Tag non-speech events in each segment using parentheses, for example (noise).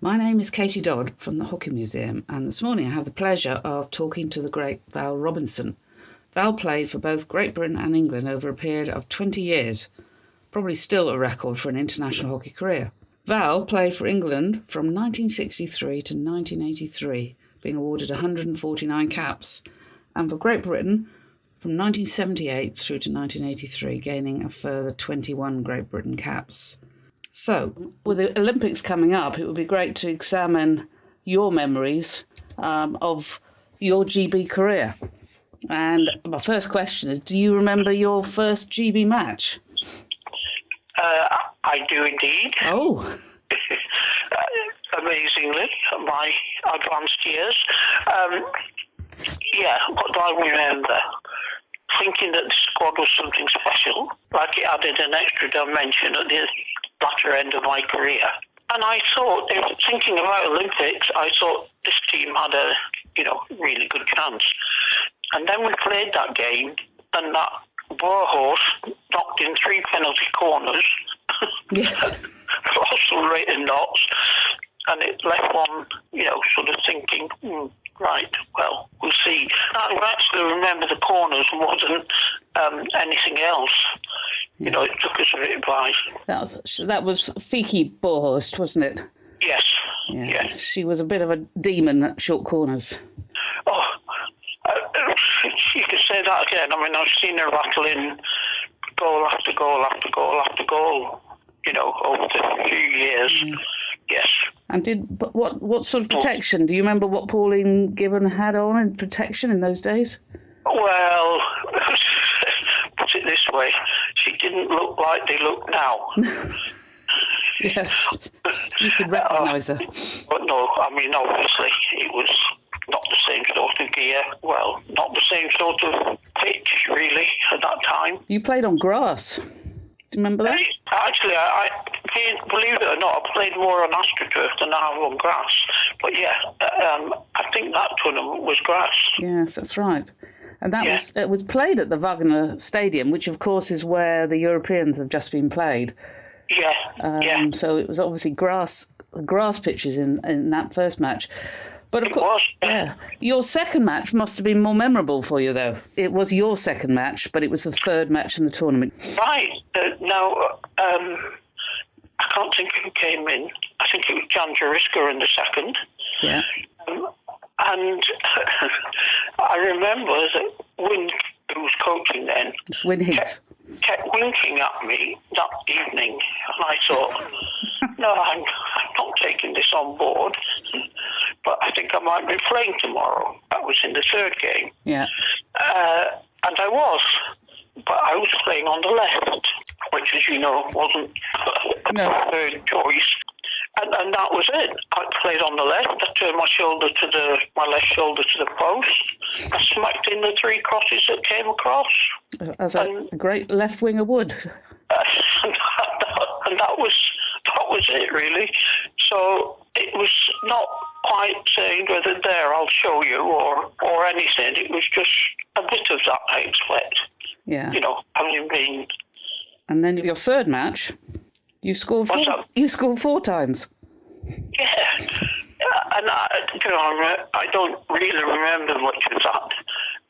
My name is Katie Dodd from the Hockey Museum, and this morning I have the pleasure of talking to the great Val Robinson. Val played for both Great Britain and England over a period of 20 years, probably still a record for an international hockey career. Val played for England from 1963 to 1983, being awarded 149 caps, and for Great Britain from 1978 through to 1983, gaining a further 21 Great Britain caps. So, with the Olympics coming up, it would be great to examine your memories um, of your GB career. And my first question is Do you remember your first GB match? Uh, I do indeed. Oh. (laughs) amazingly, my advanced years. Um, yeah, what do I remember? Thinking that the squad was something special, like it added an extra dimension at the latter end of my career. And I thought, thinking about Olympics, I thought this team had a, you know, really good chance. And then we played that game, and that Warhorse knocked in three penalty corners, Yeah. lost some rated knots, and it left one, you know, sort of thinking, hmm, right, well, we'll see. I actually remember the corners more than um, anything else. You know, it took us a bit by. That was that was Fieke Boekhorst, wasn't it? Yes. Yes. She was a bit of a demon at short corners. Oh, uh, (laughs) you could say that again. I mean, I've seen her rattle in goal after goal after goal after goal. You know, over the few years. Yes. And did but what what sort of protection? Do you remember what Pauline Gibbon had on in protection in those days? Well, (laughs) put it this way, she didn't look like they look now. (laughs) Yes, you could recognise her. (laughs) But no, I mean, obviously, it was not the same sort of gear. Well, not the same sort of pitch, really, at that time. You played on grass. Do you remember that? Actually, I, I believe it or not, I played more on AstroTurf than I have on grass. But yeah, um, I think that tournament was grass. Yes, that's right. And that Yeah. was it was played at the Wagner Stadium, which of course is where the Europeans have just been played. Yeah, Um, yeah. So it was obviously grass grass pitches in, in that first match. But of course, yeah, your second match must have been more memorable for you, though. It was your second match, but it was the third match in the tournament. Right. Uh, now, um, I can't think who came in. I think it was Jan Jariska in the second. Yeah, Um, and (laughs) I remember that Wynne, who was coaching then, Win Heath. kept winking at me that evening, and I thought, (laughs) no, I'm, I'm not taking this on board. But I think I might be playing tomorrow. That was in the third game. Yeah, Uh, and I was, but I was playing on the left, which, as you know, wasn't (laughs) a third choice. And, and that was it. I played on the left. I turned my shoulder to the my left shoulder to the post. I smacked in the three crosses that came across, as a, a great left winger would. (laughs) and, that, and that was that was it really. So it was not quite saying whether there I'll show you or or anything. It was just a bit of that I expect. Yeah, You know, having been and then your third match, you scored four. What's up? You scored four times. Yeah, yeah, and I, you know, I don't really remember much of that.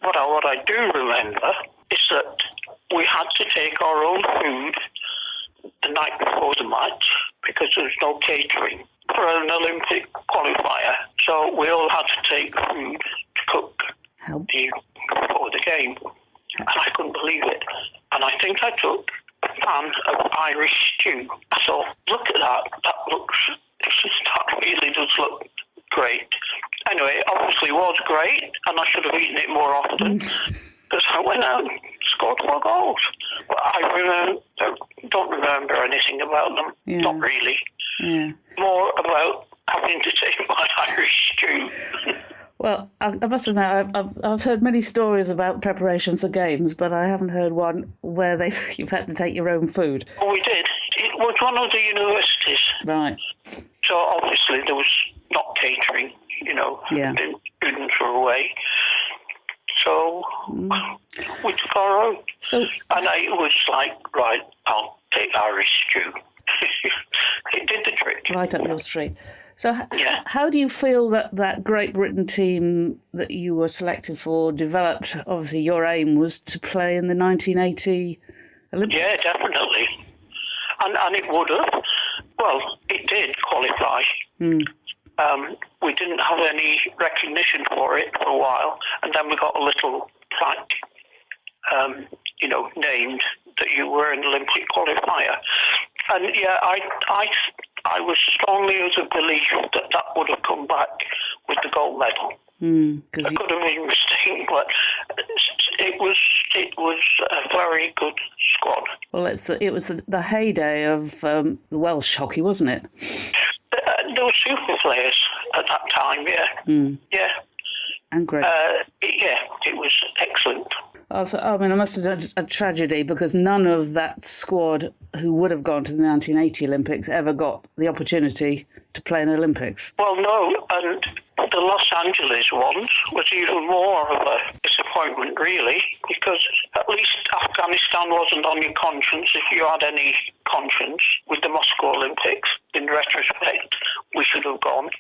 What I, what I do remember is that we had to take our own food the night before the match because there was no catering for an Olympic qualifier. So we all had to take food to cook the, before the game, and I couldn't believe it. And I think I took a pan of Irish stew. So look at that. That looks, that really does look great. Anyway, it obviously was great, and I should have eaten it more often. (laughs) Because I went out and scored four goals. But I remember, don't remember anything about them. Yeah. Not really. yeah. More about having to take (laughs) my Irish stew. Well, I, I must admit, I've, I've, I've heard many stories about preparations for games, but I haven't heard one where they (laughs) you've had to take your own food. Oh, we did. It was one of the universities. Right. So obviously there was not catering, you know, Yeah. the students were away. So mm. we took our own. So, And I was like, right, I'll take Irish stew. it did the trick. right up your street. So, h- Yeah. how do you feel that that Great Britain team that you were selected for developed? Obviously, your aim was to play in the 1980 Olympics. Yeah, definitely. And and it would have. Well, it did qualify. Um, we didn't have any recognition for it for a while, and then we got a little plaque, um, you know, named that you were an Olympic qualifier. And yeah, I I I was strongly of the belief that that would have come back with the gold medal. Because I could have been mistaken, but it was it was a very good squad. well, it's it was the, the heyday of um, the Welsh hockey, wasn't it? Uh, there were super players at that time, yeah. Yeah. And great. Uh, yeah, it was excellent. Also, I mean, I must have done a tragedy because none of that squad who would have gone to the 1980 Olympics ever got the opportunity to play in Olympics. Well, no, and the Los Angeles ones was even more of a disappointment, really, because at least Afghanistan wasn't on your conscience if you had any conscience with the Moscow Olympics. In retrospect, we should have gone.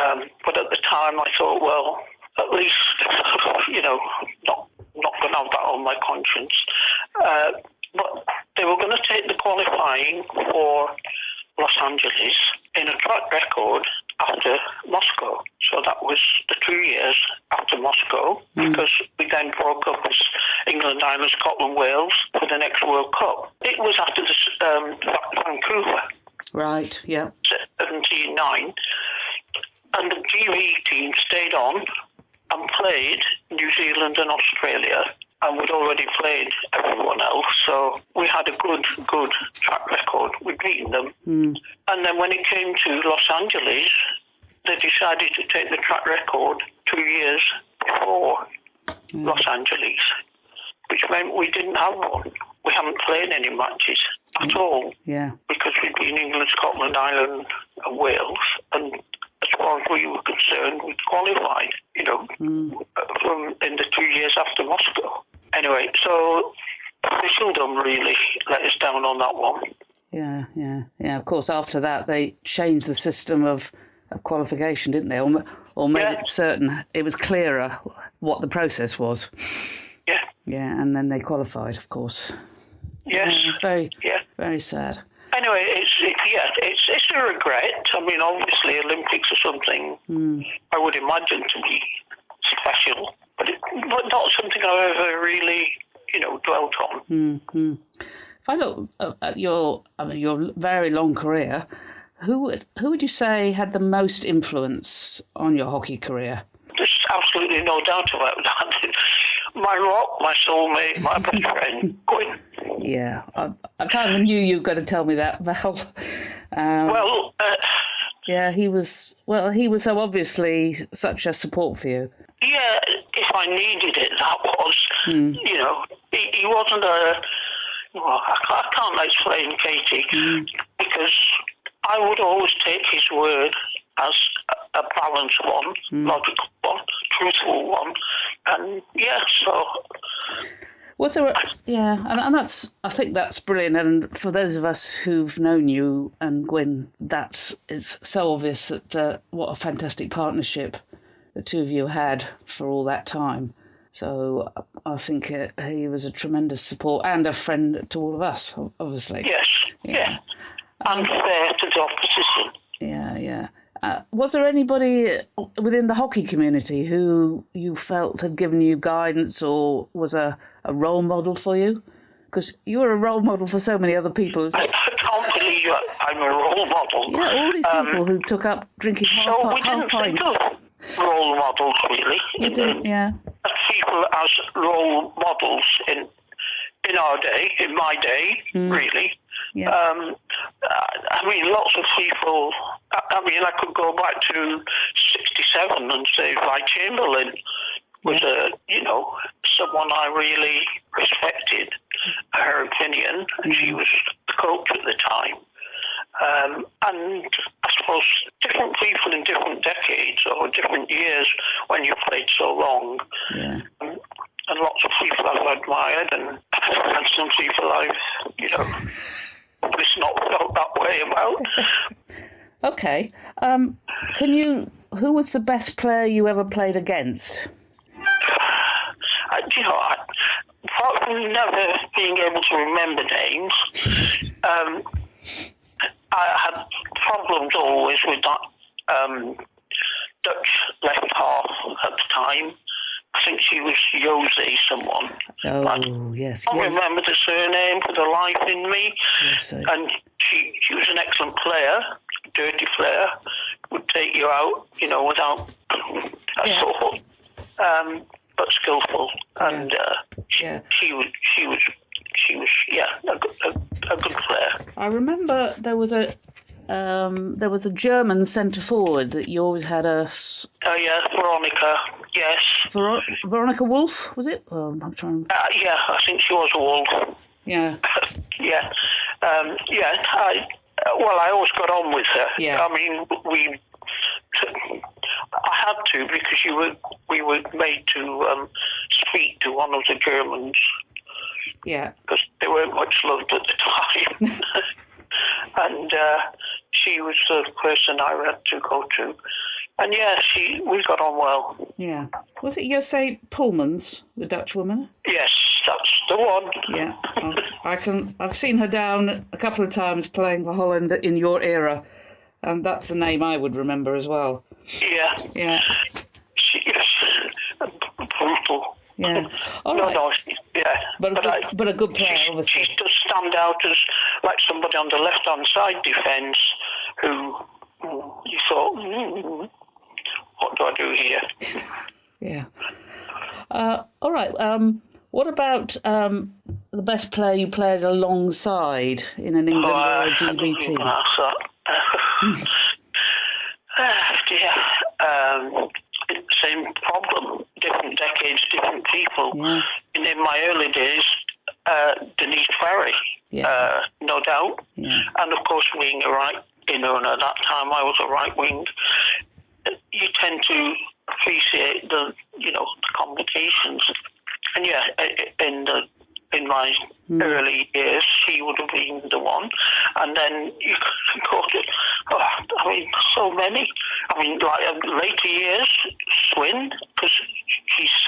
Um, but at the time, I thought, well, at least, (laughs) you know, not not going to have that on my conscience. Uh, but they were going to take the qualifying for Los Angeles in a track record after Moscow. So that was the two years after Moscow, because we then broke up as England, Ireland, Scotland, Wales for the next World Cup. It was after the um, Vancouver. Right. Yeah. 79, and the GB team stayed on and played New Zealand and Australia, and we'd already played everyone else, so we had a good, good track record. We'd beaten them. Hmm. And then when it came to Los Angeles, they decided to take the track record two years before hmm. Los Angeles, which meant we didn't have one. We haven't played any matches at hmm. all Yeah. because we'd been England, Scotland, Ireland, and Wales, and as far as we were concerned, we'd qualified. You know, from in the two years after Moscow. Anyway, so officialdom really let us down on that one. Yeah. Yeah. Yeah. Of course, after that, they changed the system of, of qualification, didn't they? Or, or made Yeah. it certain it was clearer what the process was. Yeah. Yeah. And then they qualified, of course. Yes. Yeah, very, Yeah. very sad. Anyway, it's it, yeah, it's it's a regret. I mean, obviously, Olympics are something hmm. I would imagine to be special, but it, but not something I've ever really, you know, dwelt on. If I look at- your, I mean, your very long career, who would who would you say had the most influence on your hockey career? There's absolutely no doubt about (laughs) that. My rock, my soulmate, my best friend, Gwyn. Yeah, I, I kind of knew you were going to tell me that, (laughs) Val. Um, Well, uh, yeah, he was. Well, he was so obviously such a support for you. yeah, if I needed it, that was, you know, he, he wasn't a, well, I can't, I can't explain Katie, because I would always take his word as a, balanced one, logical one, truthful one, and yeah, so Was there? A, yeah, and, and that's. I think that's brilliant. And for those of us who've known you and Gwyn, that's it's so obvious that uh, what a fantastic partnership the two of you had for all that time. So I think uh, he was a tremendous support and a friend to all of us, obviously. yes, yeah, and fair to the opposition. Yeah, yeah. Uh, was there anybody within the hockey community who you felt had given you guidance or was a, a role model for you? Because you were a role model for so many other people. I, can't believe I'm a role model. yeah, all these people who took up drinking half, Um, So we half didn't think pints. role models really. You didn't, yeah. As people as role models in in our day, in my day, really. Yeah. Um, I mean, lots of people. I mean, I could go back to '67 and say Vi Chamberlain was a, you know, someone I really respected. Her opinion, and she was the coach at the time. Um, and I suppose different people in different decades or different years when you played so long, Yeah. and, and lots of people I've admired, and, and some people I've, you know, (laughs) it's not felt that way about. (laughs) Okay. Um, can you? Who was the best player you ever played against? I, you know, I, apart from never being able to remember names, (laughs) um, I had problems always with that um, Dutch left half at the time. I think she was Jose someone. Oh I yes, can't yes. remember the surname for the life in me. yes, I- And she, she was an excellent player, dirty player, would take you out, you know, without a Yeah. thought, um, but skillful. And uh, she, Yeah. she was, she was, she was, yeah, a, good- a, a good player. I remember there was a um, there was a German centre forward that you always had a. Oh yeah, Veronica. Yes. Ver- Veronica Wolf, was it? Oh, I'm trying. Uh, yeah, I think she was a wolf. Yeah, (laughs) yeah, um, yeah. I well, I always got on with her. Yeah. I mean, we. I had to because you were we were made to um, speak to one of the Germans yeah, because they weren't much loved at the time, (laughs) and uh, she was the person I had to go to. And yeah, she we got on well. yeah. Was it Jose Pullmans, the Dutch woman? Yes, that's the one. Yeah, (laughs) I can. I've seen her down a couple of times playing for Holland in your era, and that's the name I would remember as well. Yeah, Yeah, she is brutal. yeah. All No, right. no, she- yeah. But a good, I, but a good player, she, obviously. she does stand out as like somebody on the left-hand side defence who you thought, mm, what do I do here? (laughs) Yeah. Uh, all right. Um, what about um, the best player you played alongside in an England Oh, or a GB team? (laughs) (laughs) Ah, dear. Um, same problem. Different decades, different people. Yeah. And in my early days, uh, Denise Ferry, Yeah. uh, no doubt. Yeah. And of course, being a right inner, and at that time I was a right wing, you tend to appreciate the, you know, the complications. And yeah, in the in my early years, she would have been the one. And then you could go (laughs) to, oh, I mean, so many. I mean, like uh, later years, Swin, because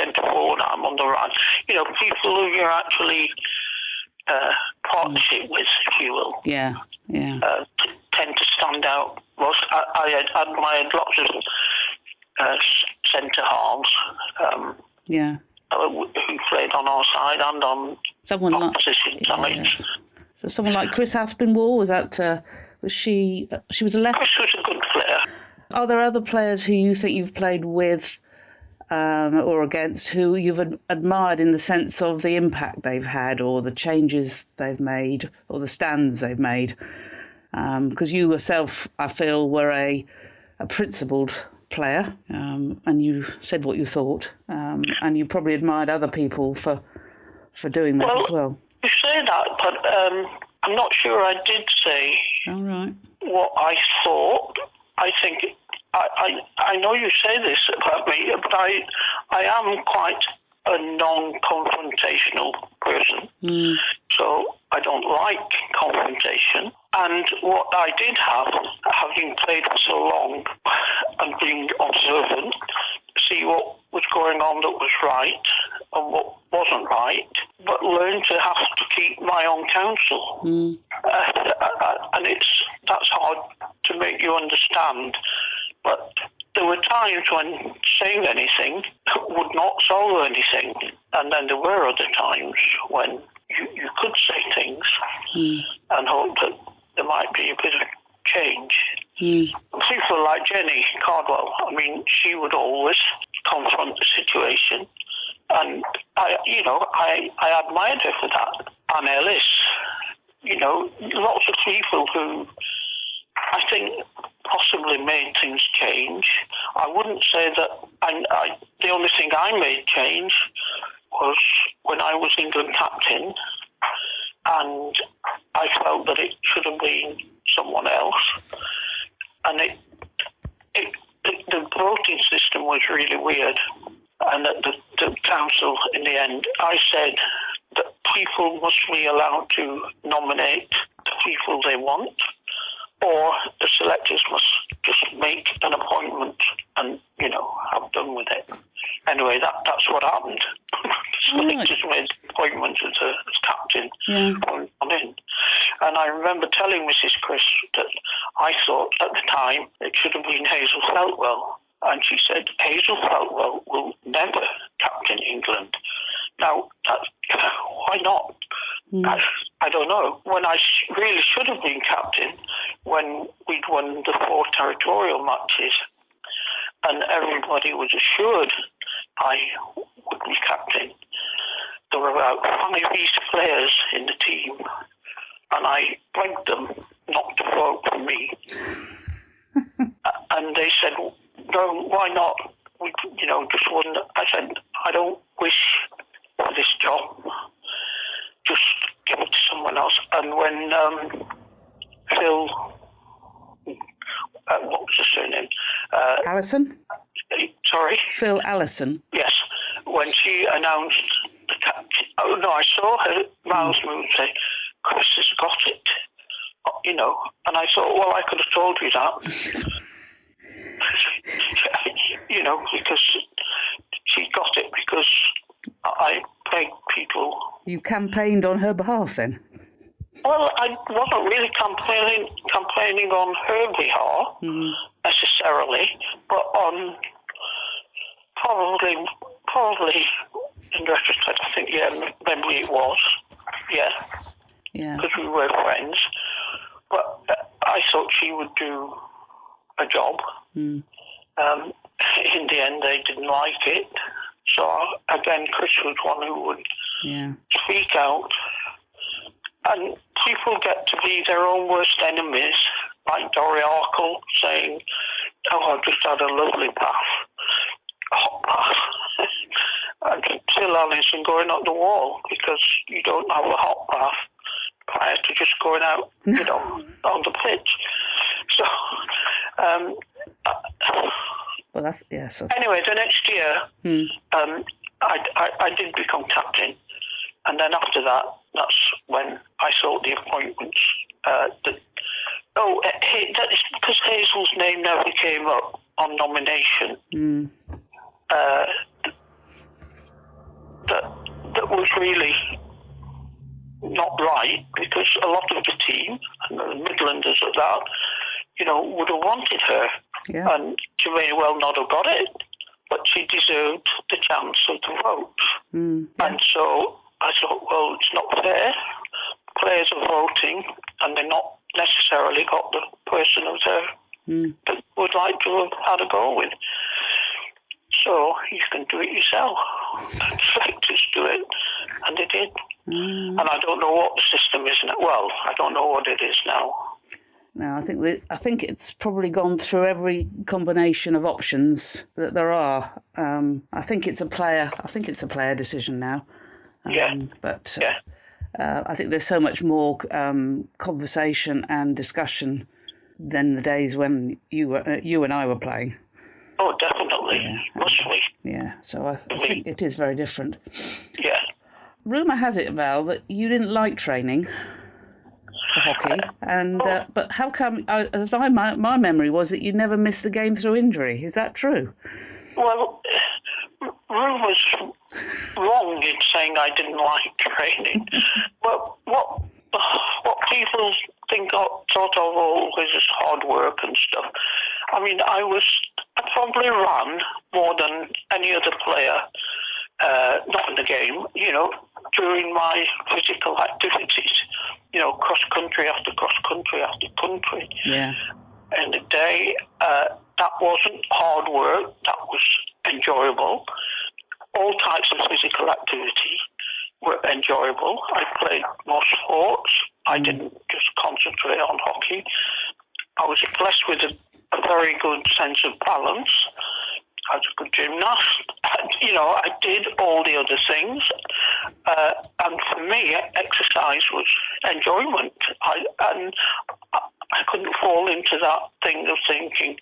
centre forward, I'm on the right. You know, people who you're actually uh, partnership with, if you will Yeah. Yeah. uh, t- tend to stand out. Was I, I admired lots of uh, centre halves um, Yeah. uh, who played on our side and on Someone like opposition sides. so someone like Chris Aspinwall was that uh, was she? Uh, she was a left. Chris was a good player. Are there other players who you think you've played with um, or against who you've ad- admired in the sense of the impact they've had or the changes they've made or the stands they've made? Because you yourself, I feel, were a, a principled player um, and you said what you thought um, and you probably admired other people for for doing that Well- as well. You say that, but um, I'm not sure I did say All right. what I thought. I think I, I I know you say this about me, but I I am quite a non-confrontational person. Mm, So I don't like confrontation. And what I did have, having played for so long and being observant, see what was going on that was right and what wasn't right, but learn to have to keep my own counsel. mm, Uh, and it's that's hard to make you understand. But there were times when saying anything would not solve anything, and then there were other times when you, you could say things mm, and hope that there might be a bit of change. mm, People like Jenny Cardwell, I mean, she would always confront the situation, and I, you know, I, I admired her for that. Anne Ellis, you know, lots of people who I think possibly made things change. I wouldn't say that I, I, the only thing I made change was when I was England captain, and I felt that it should have been someone else, and it, it, the, the voting system was really weird, and at the, the council, in the end, I said that people must be allowed to nominate the people they want or the selectors must just make an appointment and you know have done with it. Anyway, that that's what happened. (laughs) the selectors made an appointment as, a, as captain Yeah. on, on in. And I remember telling Mrs. Chris that I thought at the time it should have been Hazel Feltwell. And she said, Hazel Feltwell will never captain England. Now, that, why not? Hmm. I, I don't know. When I sh- really should have been captain, when we'd won the four territorial matches, and everybody was assured I would be captain. There were about five East players in the team, and I begged them not to vote for me. (laughs) and they said, "No, why not? We, you know, just one." I said, "I don't wish this job. Just give it to someone else." And when um, Phil, uh, what was his surname? Uh, Allison? sorry. Phil Allison. Yes, when she announced the captain. Oh no, I saw her Miles Moon say, "Chris has got it," Uh, you know, and I thought, well, I could have told you that, (laughs) you know, because she got it because I. You campaigned on her behalf then? Well, I wasn't really complaining complaining on her behalf necessarily, but on probably probably in retrospect, I think yeah, maybe it was, yeah, Yeah. because we were friends. But uh, I thought she would do a job. Mm. Um, in the end, they didn't like it. So again, Chris was one who would Yeah. speak out. And people get to be their own worst enemies, like Dory Arkle saying, Oh, I've just had a lovely bath, hot bath. (laughs) and Phil Allison going up the wall because you don't have a hot bath prior to just going out, you know, (laughs) on the pitch. So, um, Well, that's, yes. That's, anyway, the next year, Hmm. um, I, I, I did become captain, and then after that, that's when I sought the appointments. Uh, that, oh, uh, that is because Hazel's name never came up on nomination. Mm. Uh, that that was really not right because a lot of the team and the Midlanders at that, you know, would have wanted her Yeah. and she may well not have got it, but she deserved the chance of the vote. Mm. And so I thought, well, it's not fair. Players are voting, and they're not necessarily got the person of their Mm. that would like to have had a go with. So you can do it yourself. (laughs) And selectors do it, and they did. Mm. And I don't know what the system is now. Well, I don't know what it is now. No, I think that, I think it's probably gone through every combination of options that there are. Um, I think it's a player. I think it's a player decision now. Um, Yeah. But Yeah. uh, I think there's so much more um, conversation and discussion than the days when you were uh, you and I were playing. Oh, definitely. Must be. Yeah. So I, I think it is very different. Yeah. Rumor has it, Val, that you didn't like training for hockey, and uh, but how come? I my, my memory was that you never missed a game through injury. Is that true? Well, Rue was wrong in saying I didn't like training. but what what people think of, thought of always as hard work and stuff. I mean, I was I probably ran more than any other player. Uh, not in the game, you know, during my physical activities, you know, cross country after cross country after country Yeah. in the day. Uh, that wasn't hard work, that was enjoyable. All types of physical activity were enjoyable. I played more sports, I didn't just concentrate on hockey. I was blessed with a, a very good sense of balance. I was a good gymnast. (laughs) And, you know, I did all the other things. Uh, and for me, exercise was enjoyment. I, and I, I couldn't fall into that thing of thinking,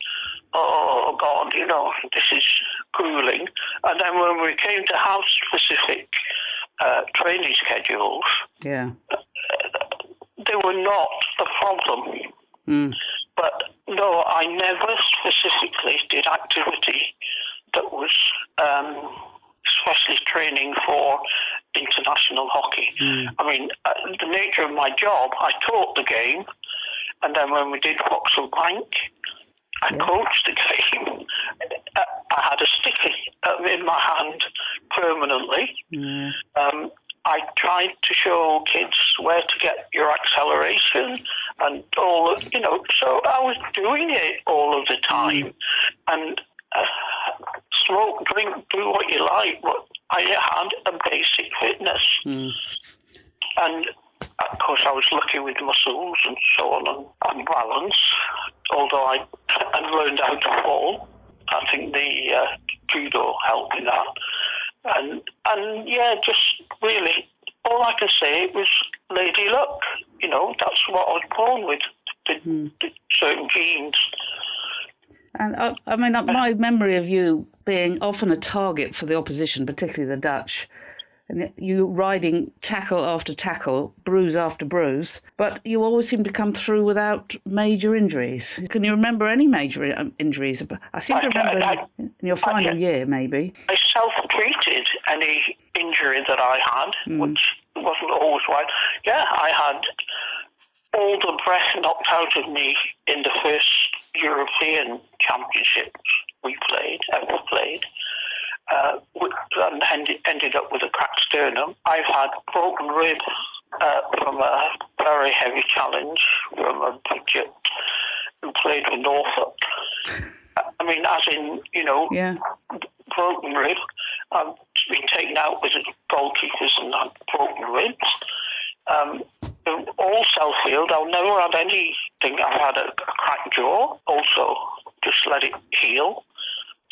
oh, God, you know, this is grueling. And then when we came to house specific uh, training schedules, Yeah. they were not a problem. Mm. but no, I never specifically did activity that was um, especially training for international hockey. Hmm. I mean, uh, the nature of my job, I taught the game, and then when we did Vauxhall Bank, I Yeah. coached the game. I had a sticky um, in my hand permanently. Yeah. Um, I tried to show kids where to get your acceleration and all, of, you know, so I was doing it all of the time. And uh, smoke, drink, do what you like, but I had a basic fitness. Mm. And of course, I was lucky with muscles and so on and, and balance, although I had learned how to fall. I think the uh, judo helped in that. And, and yeah, just really, all I can say was lady luck. You know, that's what I was born with, the, the certain genes. And I, I mean, uh, my memory of you being often a target for the opposition, particularly the Dutch, and you riding tackle after tackle, bruise after bruise, but you always seem to come through without major injuries. Can you remember any major um, injuries? I seem to remember I- in your final year, maybe. I self-treated any injury that I had, which wasn't always right. Yeah, I had all the breath knocked out of me in the first European Championships we played, ever played. Uh, with- and ended, ended up with a cracked sternum. I've had broken ribs uh, from a very heavy challenge from a budget who played with Norfolk. I mean, as in, you know, Yeah. broken rib. I've been taken out with goalkeepers and had broken ribs. Um, all self-healed. I've never had anything. I've had a, a cracked jaw. Also, just let it heal.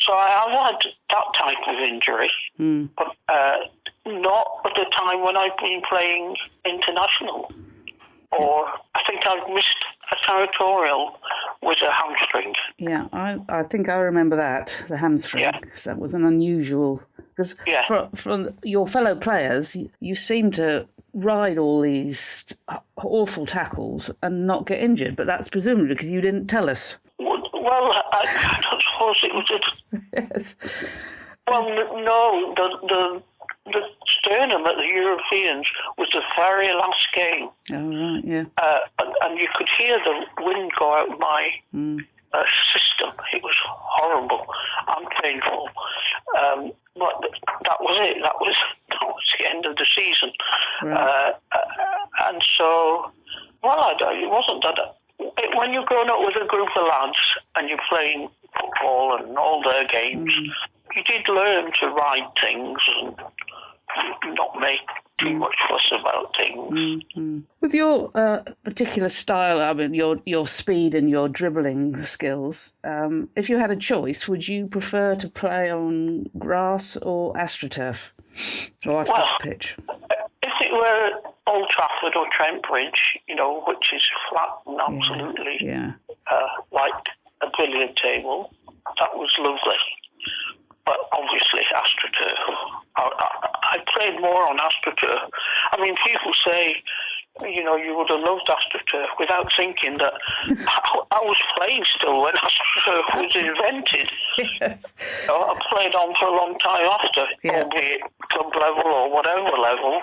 So I have had that type of injury, Mm. but uh, not at the time when I've been playing international. Or I think I've missed a territorial with a hamstring. Yeah, I, I think I remember that, the hamstring. Yeah. that was an unusual. Because Yeah. for, your fellow players, you, you seem to ride all these awful tackles and not get injured, but that's presumably because you didn't tell us. Well, I, I don't suppose it was a Yes. Well, no, the the the sternum at the Europeans was the very last game, Oh, right, yeah. uh, and, and you could hear the wind go out of my uh, system. It was horrible and painful. Um, but that was it. That was (laughs) that was the end of the season. Right. Uh, uh, and so, well, I, it wasn't that. It, when you're growing up with a group of lads and you're playing football and all their games, you did learn to ride things and not make too much fuss about things. With your uh, particular style, I mean, your your speed and your dribbling skills, um, if you had a choice, would you prefer to play on grass or astroturf or artificial Well, pitch? If it were Old Trafford or Trent Bridge, you know, which is flat and absolutely Yeah. uh, like a billiard table, that was lovely. But obviously, AstroTurf. I, I, I played more on AstroTurf. I mean, people say, you know, you would have loved AstroTurf uh, without thinking that I, I was playing still when (laughs) AstroTurf uh, was invented. Know, I played on for a long time after, Yeah. albeit club level or whatever level.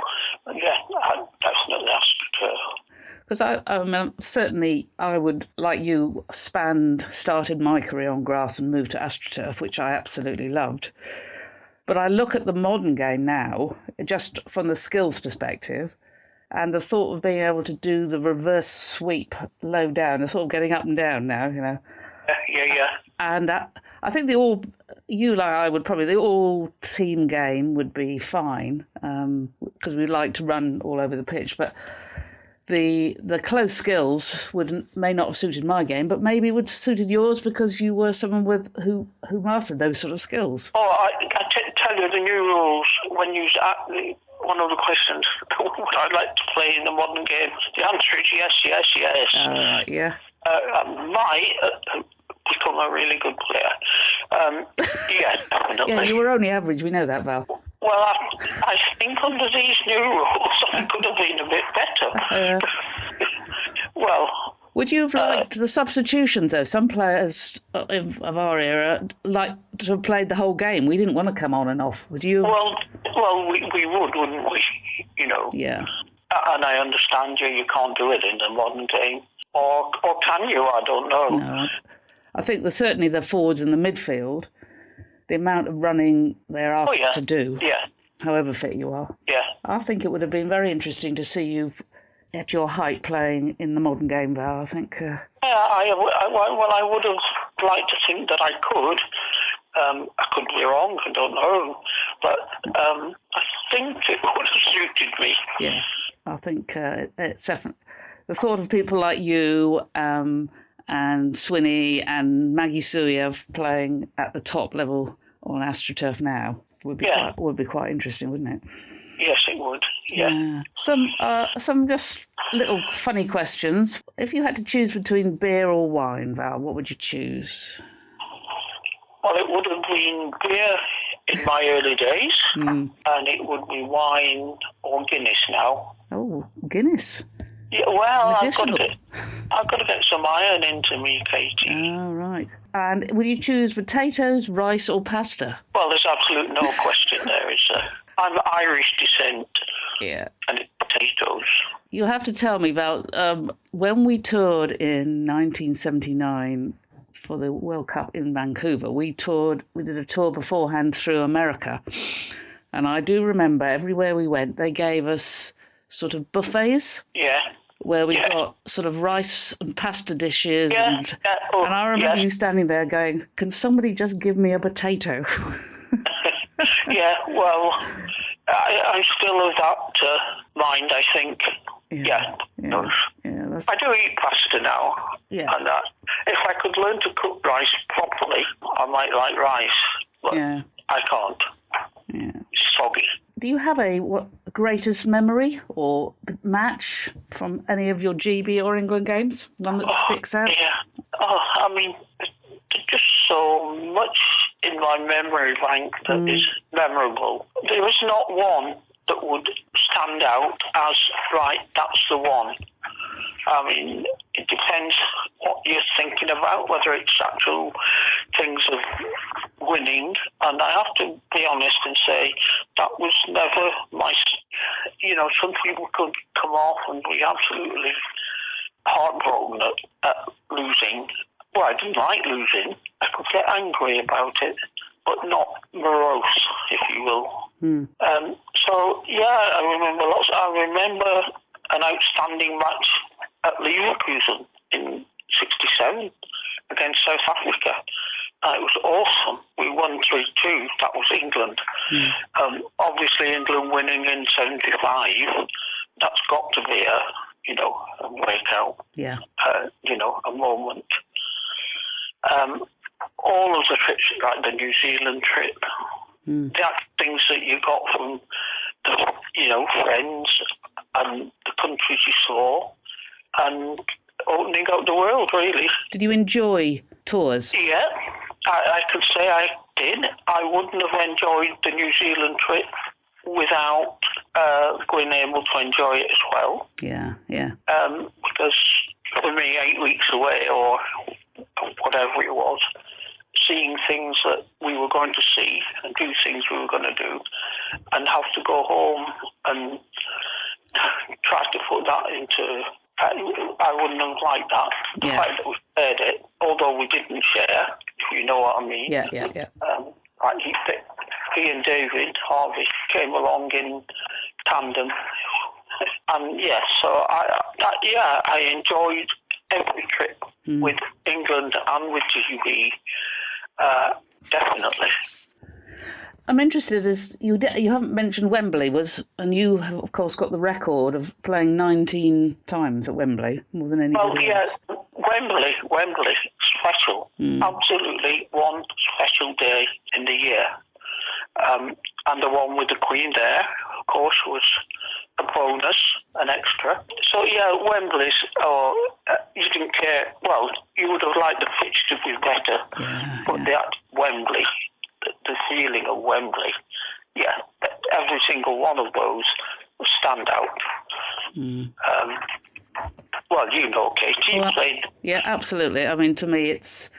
Yeah, I, definitely AstroTurf. Uh, because I, I mean, certainly I would, like you, spanned, started my career on grass and moved to AstroTurf, which I absolutely loved. But I look at the modern game now, just from the skills perspective, and the thought of being able to do the reverse sweep low down, the thought of getting up and down now, you know. Yeah, (laughs) yeah, yeah. And that, I think the all, you like I would probably, the all team game would be fine um, because we like to run all over the pitch. But the the close skills would may not have suited my game, but maybe would have suited yours because you were someone with who who mastered those sort of skills. Oh, I, I t- tell you the new rules when you the, one of the questions. (laughs) Would I like to play in the modern game? The answer is yes, yes, yes. Uh, yeah. Uh, I might uh, become a really good player. Um, yeah, (laughs) definitely. Yeah, you were only average. We know that, Val. Well, I, I think under these new rules, (laughs) I could have been a bit better. Uh, well, Would you have uh, liked the substitutions, though? Some players uh, of, of our era like to have played the whole game. We didn't want to come on and off. Would you? Well, well, we, we would, wouldn't we? (laughs) You know. Yeah. Uh, and I understand you. You can't do it in the modern game, or or can you? I don't know. No. I think the certainly the forwards and the midfield, the amount of running they're oh, asked Oh yeah. to do, Yeah. however fit you are. Yeah. I think it would have been very interesting to see you at your height playing in the modern game, Val. I think. Uh, Yeah, I, I, well, I would have liked to think that I could. Um, I could be wrong, I don't know. But um, I think it (laughs) would have suited me. yeah, I think uh, it's definitely the thought of people like you um, and Swinney and Maggie Souyave playing at the top level on AstroTurf now would be Yeah. quite, would be quite interesting, wouldn't it? Yes, it would. Yeah. Yeah. Some uh, some just little funny questions. If you had to choose between beer or wine, Val, what would you choose? Well, it would have been beer in my early days, (laughs) Mm. and it would be wine or Guinness now. Oh, Guinness. Yeah, well, I've got to get, I've got to get some iron into me, Katie. Oh, right. And would you choose potatoes, rice, or pasta? Well, there's absolutely no question there, is there? I'm Irish descent, Yeah. and potatoes. You have to tell me, Val, um, when we toured in 1979 for the World Cup in Vancouver, we toured, we did a tour beforehand through America. And I do remember everywhere we went, they gave us sort of buffets Yeah. where we Yeah. got sort of rice and pasta dishes. Yeah. And, yeah, oh, and I remember you standing there going, Can somebody just give me a potato? (laughs) (laughs) yeah, well, I, I'm still of that uh, mind, I think. Yeah. Yeah. Yeah. That's, I do eat pasta now. Yeah. And uh, if I could learn to cook rice properly, I might like rice. But yeah. I can't. Yeah. It's soggy. Do you have a what greatest memory or match from any of your GB or England games? One that sticks out? Yeah. Oh, I mean, just so much in my memory bank that mm. is memorable. There was not one that would stand out as, right, that's the one. I mean, it depends what you're thinking about, whether it's actual things of winning. And I have to be honest and say that was never my. You know, some people could come off and be absolutely heartbroken at, at losing. Well, I didn't like losing. I could get angry about it, but not morose, if you will. Um, so yeah, I remember lots. I remember an outstanding match at Leverkusen in '67 against South Africa. Uh, it was awesome. We won 3 2. That was England. Um, obviously, England winning in 75, that's got to be a, you know, a breakout Yeah. uh, you know, a moment. Um, all of the trips, like the New Zealand trip, the things that you got from the, you know, friends and the countries you saw, and opening up the world, really. Did you enjoy tours? Yeah, I, I could say I did. I wouldn't have enjoyed the New Zealand trip without uh, being able to enjoy it as well Yeah. Yeah. um, because for me, eight weeks away or whatever it was, seeing things that we were going to see and do things we were going to do, and have to go home and try to put that into. I, I wouldn't have liked that. The Yeah. fact that we shared it, although we didn't share, if you know what I mean. Yeah. Yeah. Yeah. Um, like he, he and David Harvey came along in tandem, and yeah, so I, I yeah, I enjoyed every trip with England and with GB. Uh, definitely. I'm interested as you di- you haven't mentioned Wembley was, and you have of course got the record of playing 19 times at Wembley, more than anybody Well, yeah, else. Wembley, Wembley, special. Absolutely one special day in the year. Um, and the one with the Queen there, of course, was a bonus, an extra. So, yeah, Wembley's, or uh, you didn't care, well, you would have liked the pitch to be better, but that Wembley, the, the feeling of Wembley, yeah, every single one of those stand out. Um, Well, you know, Katie Well, played. Yeah, absolutely. I mean, to me, it's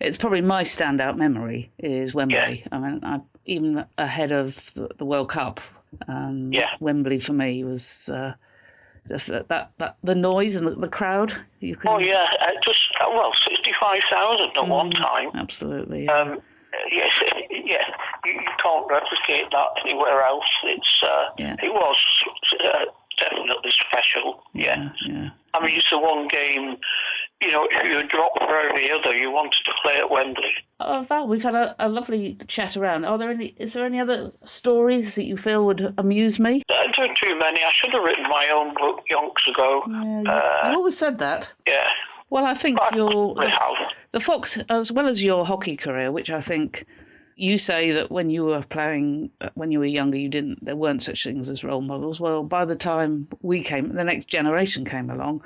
it's probably my standout memory is Wembley. I mean, I, even ahead of the, the World Cup, um, Yeah. Wembley for me was uh, just that, that, that the noise and the, the crowd. You can Oh yeah, uh, just uh, well, sixty-five thousand at one Mm. time. absolutely. Yeah. Um, yes, yeah, you, you can't replicate that anywhere else. It's uh, Yeah. it was uh, definitely special. Yeah. yeah. I mean, it's the one game. You know, if you dropped for every other, you wanted to play at Wembley. Oh, Val, we've had a, a lovely chat around. Are there any? Is there any other stories that you feel would amuse me? Don't Uh, too many. I should have written my own book yonks ago. Yeah, you, Uh, always said that. Yeah, Well, I think I your have. the Fox, as well as your hockey career, which I think you say that when you were playing, uh, when you were younger, you didn't. There weren't such things as role models. Well, by the time we came, the next generation came along.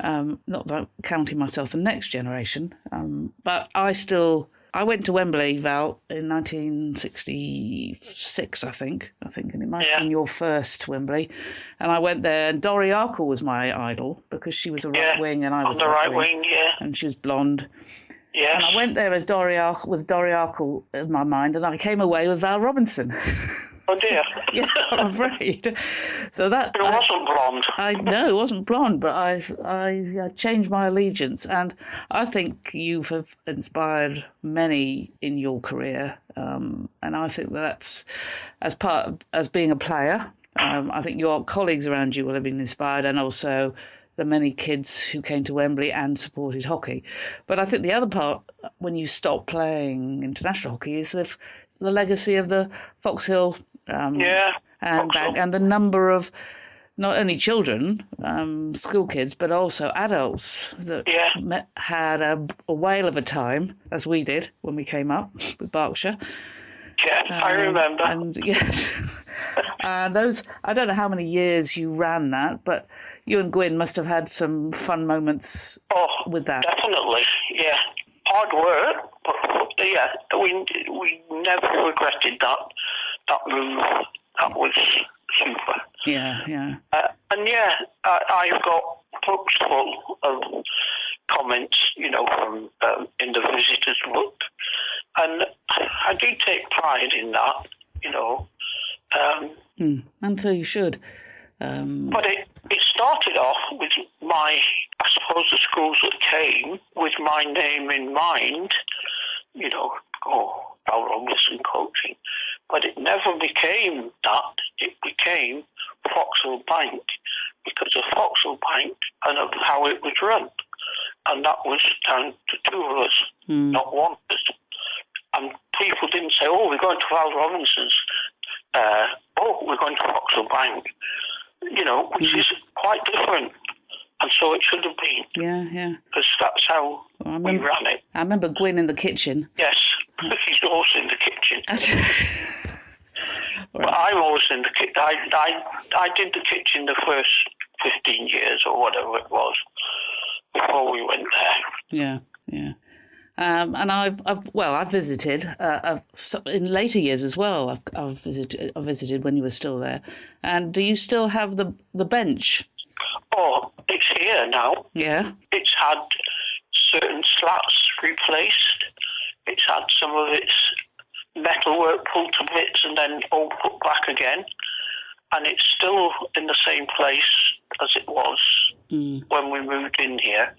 Um, not that counting myself the next generation, um, but I still. I went to Wembley, Val, in 1966, I think. I think, and it might have been your first Wembley. And I went there, and Dory Arkle was my idol because she was a right Yeah, wing and I On was the a left right wing, yeah. and she was blonde. Yes. And I went there as Dory Arkle, with Dory Arkle in my mind, and I came away with Val Robinson. (laughs) Oh dear. (laughs) (laughs) yes, (laughs) I'm afraid. So that It I, wasn't blonde. I know it wasn't blonde, but I I uh, changed my allegiance, and I think you have inspired many in your career, um, and I think that's as part of, as being a player. Um, I think your colleagues around you will have been inspired, and also the many kids who came to Wembley and supported hockey. But I think the other part, when you stop playing international hockey, is the, the legacy of the Foxhill um, Yeah. and back, and the number of not only children, um, school kids, but also adults that Yeah. met, had a, a whale of a time, as we did when we came up with Berkshire. Yeah, I Um, remember. And (laughs) yes, and (laughs) those I don't know how many years you ran that, but you and Gwyn must have had some fun moments oh, with that. definitely. Yeah. Hard work, but but, yeah, we we never regretted that that move. That was super. Yeah, yeah, Uh, and yeah, I, I've got books full of comments, you know, from um, in the visitors book, and I do take pride in that, you know. Um, Hmm. and so you should. Um, but it it started off with my, I suppose, the schools that came with my name in mind, you know, oh, Al Robinson coaching, but it never became that. It became Foxhill Bank because of Foxhill Bank and of how it was run. And that was down to two of us, hmm. not one of us. And people didn't say, oh, we're going to Val Robinson's. Uh, oh, we're going to Foxhill Bank. You know, which is quite different. And so it should have been, Yeah, yeah. because that's how Well, I we remember, ran it. I remember Gwyn in the kitchen. Yes, he's always in the kitchen. (laughs) Right. But I'm always in the kitchen. I, I, I did the kitchen the first 15 years or whatever it was before we went there. Yeah, yeah. Um, and I've, I've, well, I've visited uh, I've, in later years as well. I've, I've visited, I visited when you were still there. And do you still have the the bench? Oh, here now. Yeah, It's had certain slats replaced. It's had some of its metalwork pulled to bits and then all put back again. And it's still in the same place as it was mm. when we moved in here.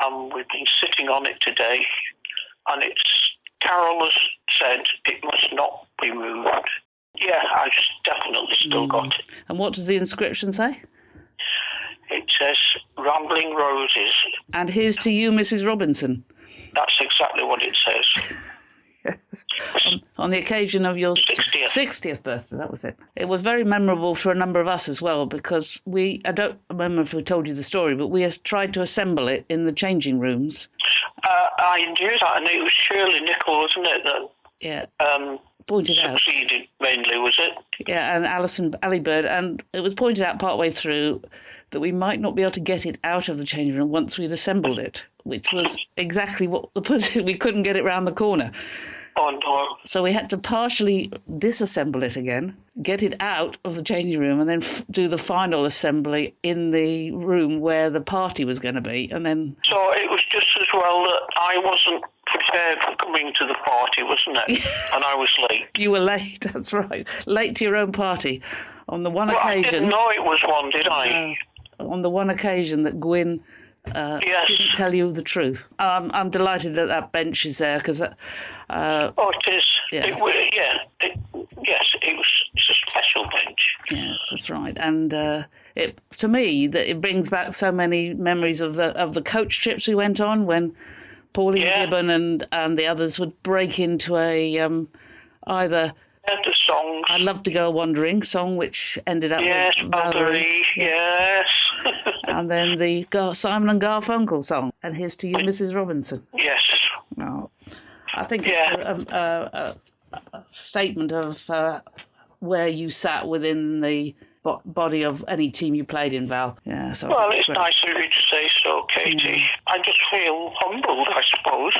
And we've been sitting on it today. And it's, Carol has said it must not be moved. Yeah, I've definitely still got it. And what does the inscription say? It says Rambling Roses. And here's to you, Mrs. Robinson, That's exactly what it says. yes. on the occasion of your 60th. 60th birthday. That was it. It was very memorable for a number of us as well because we, I don't remember if we told you the story, but we tried to assemble it in the changing rooms. Uh, I knew that, and it was Shirley Nichol, wasn't it, that Yeah, um, pointed out. succeeded mainly, was it? Yeah, and Alison Ali Bird, and it was pointed out partway through that we might not be able to get it out of the changing room once we'd assembled it, which was exactly what the (laughs) position. We couldn't get it round the corner, no. So we had to partially disassemble it again, get it out of the changing room, and then f- do the final assembly in the room where the party was going to be. And then, So it was just as well that I wasn't prepared for coming to the party, wasn't it? (laughs) and I was late. you were late, (laughs) that's right, late to your own party. On the one Well, I didn't occasion, know it was one, did I? On the one occasion that Gwyn uh, yes. didn't tell you the truth. Um, I'm delighted that that bench is there because uh, Oh, it is. Yes. It, wa- yeah. It, yes, it was. It's a special bench. Yes, that's right. And uh, it to me that it brings back so many memories of the of the coach trips we went on when Pauline Yeah. Gibbon and and the others would break into a um, either Yeah, the songs. "I'd love to go wandering" song, which ended up yes, Valerie, Valerie. Yes. And then the Gar- Simon and Garfunkel song, and here's to you, Mrs. Robinson. yes. Oh, I think Yeah. it's a, a, a, a statement of uh, where you sat within the bo- body of any team you played in, Val. Yeah, so Well, it's great. nice of you to say so, Katie. I just feel humbled, I suppose.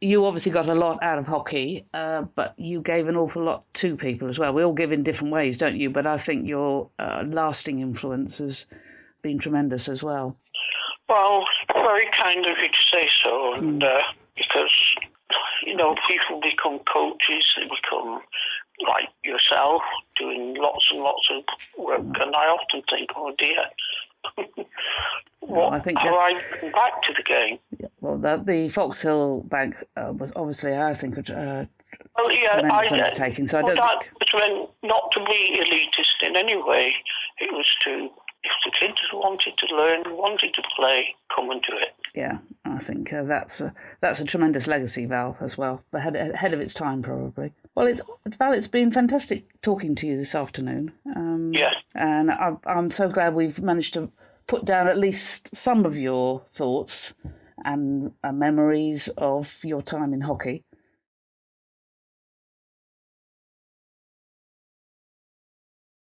You obviously got a lot out of hockey, uh, but you gave an awful lot to people as well. We all give in different ways, don't you? But I think your uh, lasting influence has been tremendous as well. Well, very kind of you to say so, and uh, because you know people become coaches, they become like yourself, doing lots and lots of work, and I often think, oh dear, (laughs) what I think that- I back to the game? Well, the, the Foxhill Bank uh, was obviously, I think, a Well, yeah, tremendous I, undertaking. So I don't that think. was meant not to be elitist in any way. It was to, if the kids wanted to learn, wanted to play, come and do it. Yeah, I think uh, that's a, that's a tremendous legacy, Val, as well. Ahead, ahead of its time, probably. Well, it's, Val, it's been fantastic talking to you this afternoon. Um, Yeah. And I, I'm so glad we've managed to put down at least some of your thoughts and uh, memories of your time in hockey.